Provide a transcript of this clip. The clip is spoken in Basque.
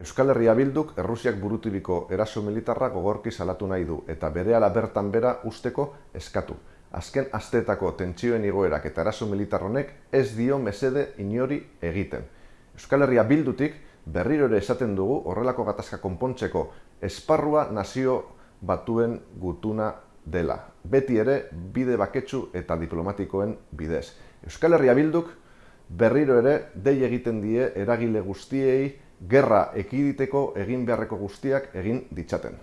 Euskal Herria Bilduk Errusiak buruturiko eraso militarra gogorki salatu nahi du eta berehala bertan bera usteko eskatu. Azken asteetako tentsioen igoerak eta eraso militar honek ez dio mesede inori egiten. Euskal Herria Bildutik berriro ere esaten dugu horrelako gatazka konpontzeko esparrua nazio batuen gutuna dela. Beti ere bide baketsu eta diplomatikoen bidez. Euskal Herria Bilduk berriro ere dei egiten die eragile guztiei gerra ekiditeko egin beharreko guztiak egin ditzaten.